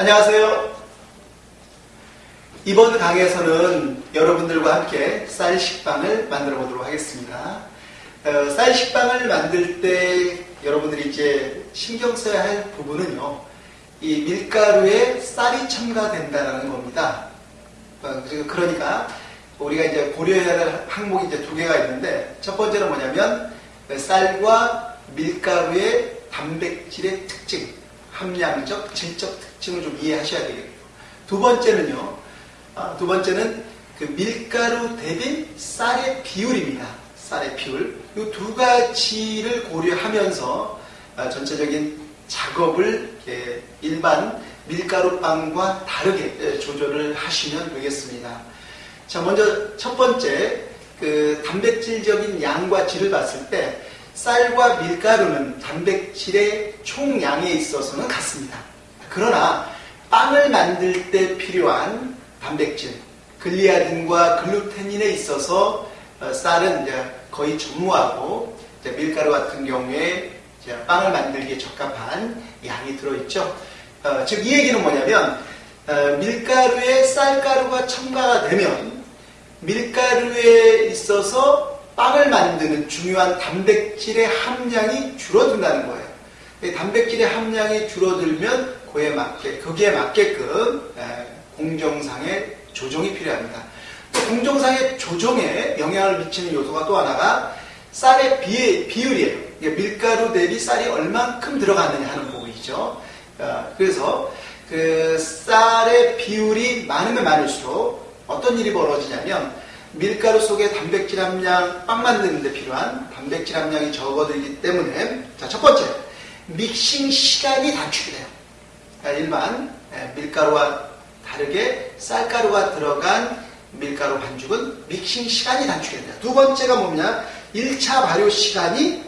안녕하세요. 이번 강의에서는 여러분들과 함께 쌀 식빵을 만들어 보도록 하겠습니다. 어, 쌀 식빵을 만들 때 여러분들이 이제 신경 써야 할 부분은요. 이 밀가루에 쌀이 첨가된다는 겁니다. 어, 그러니까 우리가 이제 고려해야 할 항목이 이제 두 개가 있는데 첫 번째는 뭐냐면 쌀과 밀가루의 단백질의 특징, 함량적, 질적 특징 을좀 이해하셔야 되겠고 두 번째는요. 아, 두 번째는 그 밀가루 대비 쌀의 비율입니다. 쌀의 비율. 이 두 가지를 고려하면서 아, 전체적인 작업을 일반 밀가루빵과 다르게 조절을 하시면 되겠습니다. 자, 먼저 첫 번째 그 단백질적인 양과 질을 봤을 때 쌀과 밀가루는 단백질의 총량에 있어서는 같습니다. 그러나 빵을 만들 때 필요한 단백질, 글리아딘과 글루테닌에 있어서 어, 쌀은 이제 거의 전무하고 밀가루 같은 경우에 빵을 만들기에 적합한 양이 들어있죠. 어, 즉, 이 얘기는 뭐냐면, 어, 밀가루에 쌀가루가 첨가가 되면 밀가루에 있어서 빵을 만드는 중요한 단백질의 함량이 줄어든다는 거예요. 단백질의 함량이 줄어들면 그에 맞게, 거기에 맞게끔 공정상의 조정이 필요합니다. 공정상의 조정에 영향을 미치는 요소가 또 하나가 쌀의 비, 비율이에요. 밀가루 대비 쌀이 얼만큼 들어가느냐 하는 부분이죠. 어, 그래서 그 쌀의 비율이 많으면 많을수록 어떤 일이 벌어지냐면 밀가루 속에 단백질 함량 빵 만드는데 필요한 단백질 함량이 적어들기 때문에 자 첫 번째 믹싱 시간이 단축이 돼요. 일반 밀가루와 다르게 쌀가루가 들어간 밀가루 반죽은 믹싱 시간이 단축이 됩니다. 두 번째가 뭐냐? 1차 발효 시간이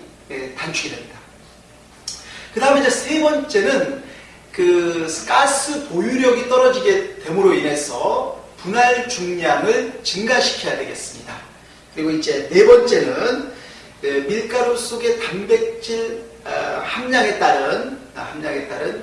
단축이 됩니다. 그 다음에 이제 세 번째는 그 가스 보유력이 떨어지게 됨으로 인해서 분할 중량을 증가시켜야 되겠습니다. 그리고 이제 네 번째는 그 밀가루 속의 단백질 어, 함량에 따른 아, 함량에 따른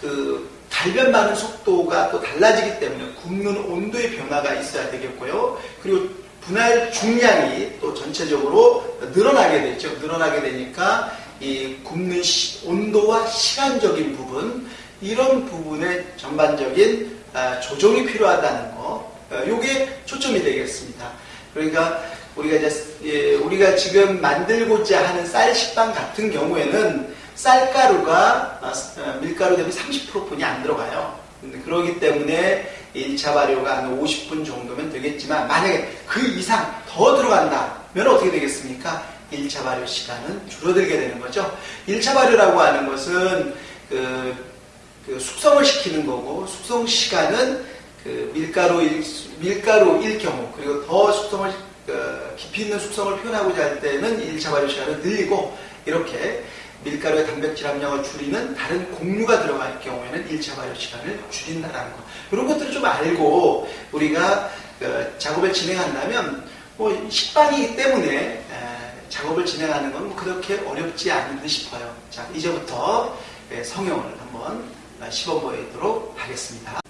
그 달변 많은 속도가 또 달라지기 때문에 굽는 온도의 변화가 있어야 되겠고요. 그리고 분할 중량이 또 전체적으로 늘어나게 되죠. 늘어나게 되니까 이 굽는 시, 온도와 시간적인 부분 이런 부분의 전반적인 아, 조정이 필요하다는 거. 이게 어, 초점이 되겠습니다. 그러니까 우리가 이제 예, 우리가 지금 만들고자 하는 쌀 식빵 같은 경우에는 쌀가루가 아, 어, 밀가루 대비 30%뿐이 안 들어가요. 그러기 때문에 1차 발효가 한 50분 정도면 되겠지만 만약에 그 이상 더 들어간다면 어떻게 되겠습니까? 1차 발효 시간은 줄어들게 되는 거죠. 1차 발효라고 하는 것은 그, 그 숙성을 시키는 거고 숙성 시간은 그 밀가루 일, 밀가루일 경우 그리고 더 숙성을 그 깊이 있는 숙성을 표현하고자 할 때는 1차 발효 시간을 늘리고 이렇게 밀가루의 단백질 함량을 줄이는 다른 곡류가 들어갈 경우에는 1차 발효 시간을 줄인다는 거. 이런 것들을 좀 알고 우리가 그 작업을 진행한다면 뭐 식빵이기 때문에 작업을 진행하는 건뭐 그렇게 어렵지 않은 듯 싶어요. 자, 이제부터 성형을 한번 시범보이도록 하겠습니다.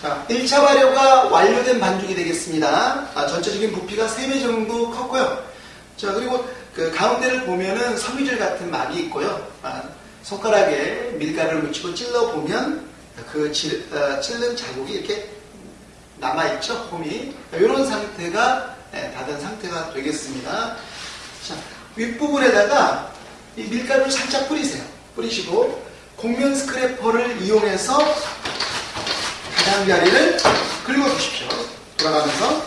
자, 1차 발효가 완료된 반죽이 되겠습니다. 아, 전체적인 부피가 3배 정도 컸고요. 자, 그리고 그 가운데를 보면은 섬유질 같은 막이 있고요. 아, 손가락에 밀가루를 묻히고 찔러 보면 그 질, 어, 찔른 자국이 이렇게 남아 있죠, 홈이. 이런 상태가 네, 닫은 상태가 되겠습니다. 자, 윗부분에다가 이 밀가루를 살짝 뿌리세요. 뿌리시고 곡면 스크래퍼를 이용해서 가장자리를 긁어주십시오. 돌아가면서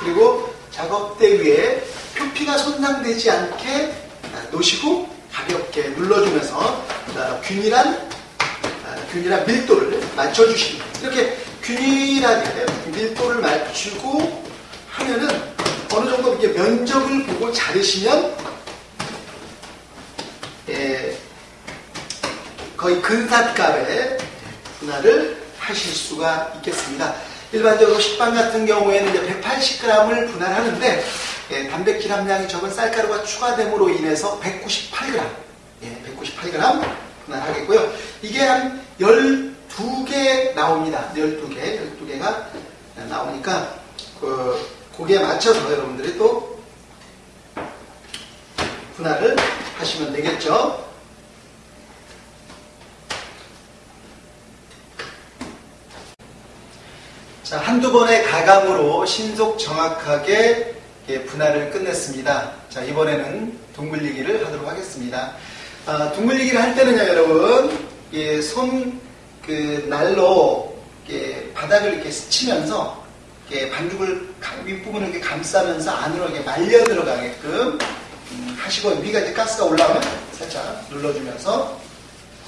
그리고 작업대 위에 표 피가 손상되지 않게 놓으시고 가볍게 눌러주면서 균일한 균일한 밀도를 맞춰주십니다. 이렇게 균일하게 밀도를 맞추고 하면은 어느 정도 이렇게 면적을 보고 자르시면 예, 거의 근사값의 분할을 하실 수가 있겠습니다. 일반적으로 식빵 같은 경우에는 이제 180g을 분할하는데 예, 단백질 함량이 적은 쌀가루가 추가됨으로 인해서 198g, 예, 198g 분할하겠고요. 이게 한 12개 나옵니다. 12개, 12개가 나오니까 그 거기에 맞춰서 여러분들이 또 분할을 하시면 되겠죠. 자, 한두 번의 가감으로 신속 정확하게 예, 분할을 끝냈습니다. 자, 이번에는 둥글리기를 하도록 하겠습니다. 아, 둥글리기를 할 때는요, 여러분, 예, 손, 그, 날로, 예, 바닥을 이렇게 스치면서, 예, 반죽을 가- 윗부분을 이렇게 감싸면서 안으로 이렇게 말려 들어가게끔 음, 하시고, 위가 이제 가스가 올라오면 살짝 눌러주면서,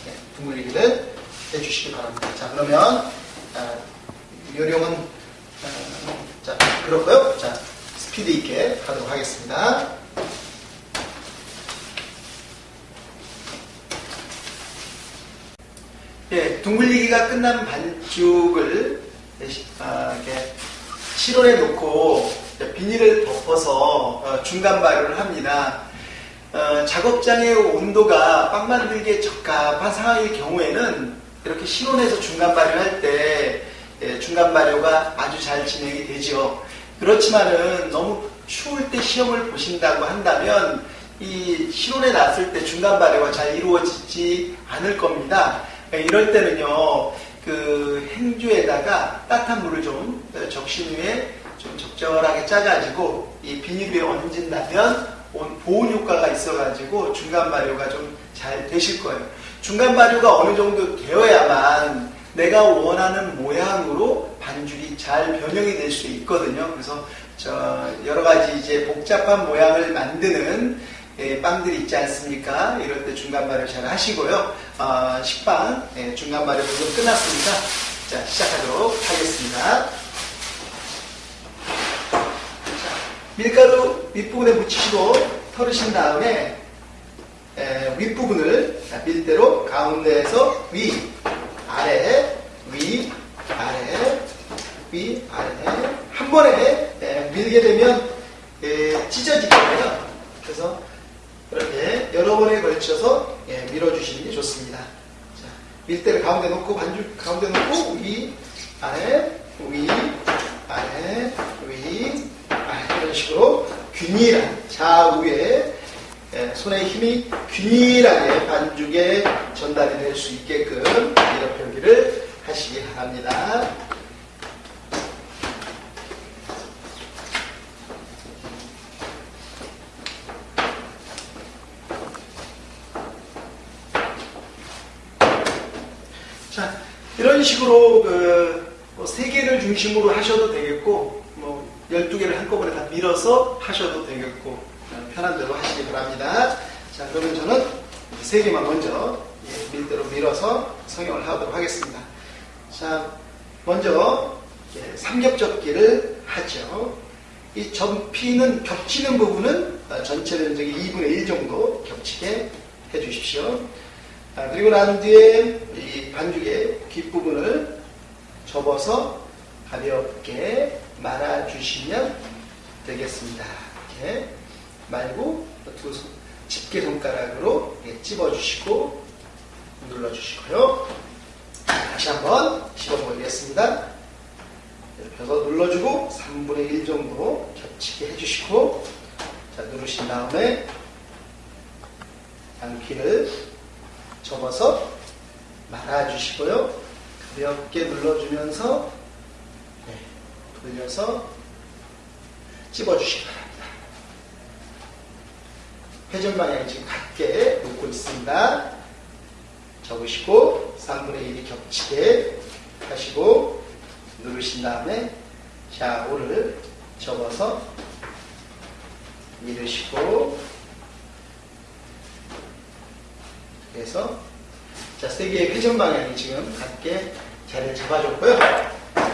예, 둥글리기를 해주시기 바랍니다. 자, 그러면, 아, 요령은, 어, 자, 그렇고요 자, 스피드 있게 하도록 하겠습니다. 예, 둥글리기가 끝난 반죽을 아, 이렇게 실온에 놓고 비닐을 덮어서 어, 중간 발효를 합니다. 어, 작업장의 온도가 빵 만들기에 적합한 상황일 경우에는 이렇게 실온에서 중간 발효할 때 예, 중간 발효가 아주 잘 진행이 되죠. 그렇지만은 너무 추울 때 시험을 보신다고 한다면 이 실온에 놨을 때 중간 발효가 잘 이루어지지 않을 겁니다. 예, 이럴 때는요, 그 행주에다가 따뜻한 물을 좀 어, 적신 위에 좀 적절하게 짜가지고 이 비닐 위에 얹은다면 온- 보온 효과가 있어가지고 중간 발효가 좀 잘 되실 거예요. 중간 발효가 어느 정도 되어야만 내가 원하는 모양으로 반죽이 잘 변형이 될 수 있거든요. 그래서 저 여러 가지 이제 복잡한 모양을 만드는 예, 빵들이 있지 않습니까? 이럴 때 중간 발효 잘 하시고요. 아, 식빵 예, 중간 발효 부분 끝났습니다. 자 시작하도록 하겠습니다. 자, 밀가루 윗부분에 묻히시고 털으신 다음에 에, 윗부분을 자, 밀대로 가운데에서 위, 아래, 위, 아래, 위, 아래 한 번에 에, 밀게 되면 에, 찢어지거든요. 그래서 이렇게 여러 번에 걸쳐서 예, 밀어주시는 게 좋습니다. 자, 밀대를 가운데 놓고 반죽 가운데 놓고 위, 아래, 위, 아래, 위, 아래 이런 식으로 균일한 좌우에 예, 손의 힘이 균일하게 반죽에 전달이 될 수 있게끔 이런 표기를 하시기 바랍니다. 자, 이런 식으로 그, 뭐, 3개를 중심으로 하셔도 되겠고, 뭐, 12개를 한꺼번에 다 밀어서 하셔도 되겠고, 어, 편한 대로 하시기 바랍니다. 자, 그러면 저는 3개만 먼저 예, 밀대로 밀어서 성형을 하도록 하겠습니다. 자, 먼저 예, 삼겹접기를 하죠. 이 접히는, 겹치는 부분은 어, 전체 면적의 2분의 1 정도 겹치게 해주십시오. 아, 그리고 난 뒤에 이 반죽의 뒷부분을 접어서 가볍게 말아주시면 되겠습니다. 이렇게 말고 두 손, 집게 손가락으로 찝어주시고 눌러주시고요. 다시 한번 씹어보겠습니다. 이렇게 해서 눌러주고 3분의 1 정도 겹치게 해주시고 자 누르신 다음에 양키를 접어서 말아주시고요. 가볍게 눌러주면서 네, 돌려서 찝어주시기 바랍니다. 회전 방향이 지금 같게 놓고 있습니다. 접으시고 3분의 1이 겹치게 하시고 누르신 다음에 좌우를 접어서 밀으시고 그래서 자, 세 개의 회전 방향이 지금 같게 자리를 잡아줬고요.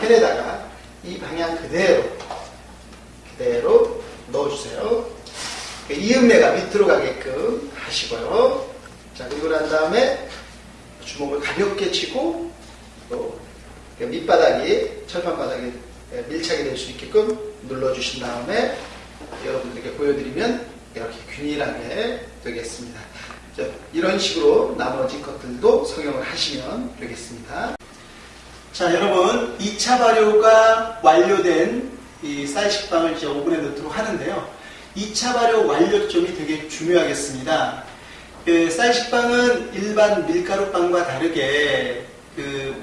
팬에다가 이 방향 그대로 그대로 넣어주세요. 그 이음매가 밑으로 가게끔 하시고요. 자, 그리고 난 다음에 주먹을 가볍게 치고 또 밑바닥이 철판 바닥에 밀착이 될 수 있게끔 눌러주신 다음에 여러분들에게 보여드리면 이렇게 균일하게 되겠습니다. 자, 이런 식으로 나머지 것들도 성형을 하시면 되겠습니다. 자, 여러분, 2차 발효가 완료된 이 쌀 식빵을 이제 오븐에 넣도록 하는데요. 2차 발효 완료점이 되게 중요하겠습니다. 그 쌀 식빵은 일반 밀가루빵과 다르게 그,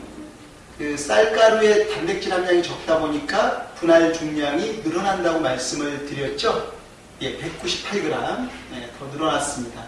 그 쌀가루의 단백질 함량이 적다 보니까 분할 중량이 늘어난다고 말씀을 드렸죠. 예, 198g 예, 더 늘어났습니다.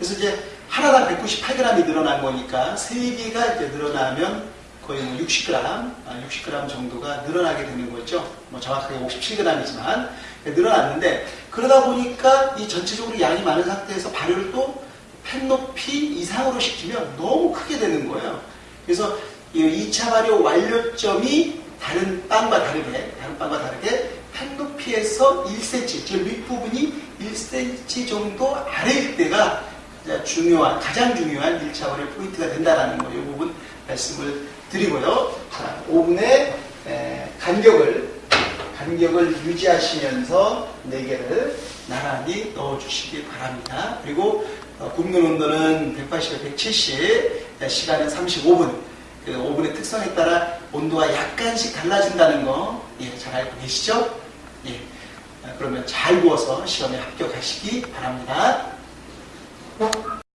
그래서 이제 하나당 198g이 늘어난 거니까 3개가 이제 늘어나면 거의 뭐 60g, 아, 60g 정도가 늘어나게 되는 거죠. 뭐 정확하게 57g이지만 늘어났는데 그러다 보니까 이 전체적으로 양이 많은 상태에서 발효를 또 팬 높이 이상으로 시키면 너무 크게 되는 거예요. 그래서 이 2차 발효 완료점이 다른 빵과 다르게, 다른 빵과 다르게 팬 높이에서 1cm, 즉 윗부분이 1cm 정도 아래일 때가 중요한, 가장 중요한 1차 발효 포인트가 된다는 거, 이 부분 말씀을 드리고요. 자, 오븐에 에, 간격을, 간격을 유지하시면서 4개를 나란히 넣어주시기 바랍니다. 그리고 어, 굽는 온도는 180에 170, 시간은 35분. 그 오븐의 특성에 따라 온도가 약간씩 달라진다는 거, 예, 잘 알고 계시죠? 예. 아, 그러면 잘 구워서 시험에 합격하시기 바랍니다. What